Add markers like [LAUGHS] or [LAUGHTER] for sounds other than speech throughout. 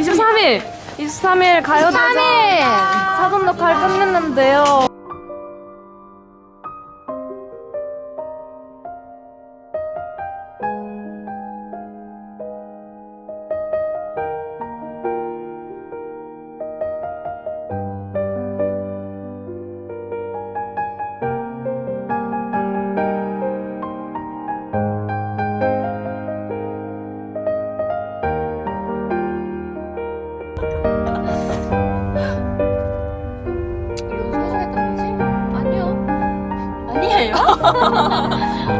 23일. 23일 가요대전 4분 녹화를 끝냈는데요 哈哈哈哈哈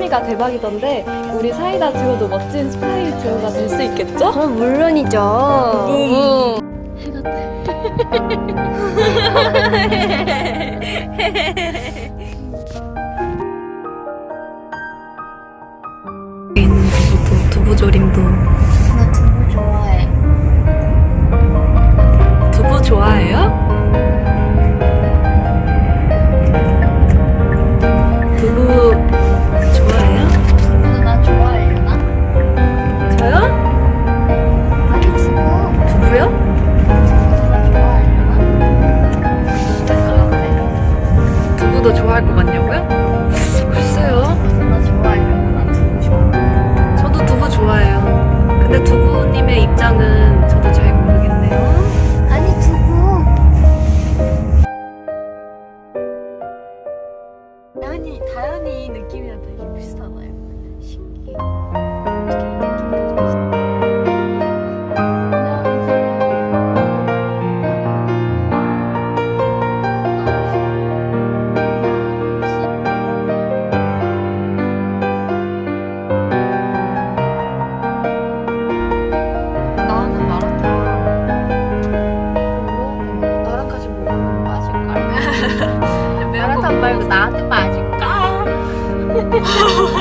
케미가 대박이던데 우리 사이다 듀오도 멋진 스파이 듀오가 될 수 있겠죠? 그럼 물론이죠. 있는 두부도 두부조림도 부모님의 입장은 你 [LAUGHS] 好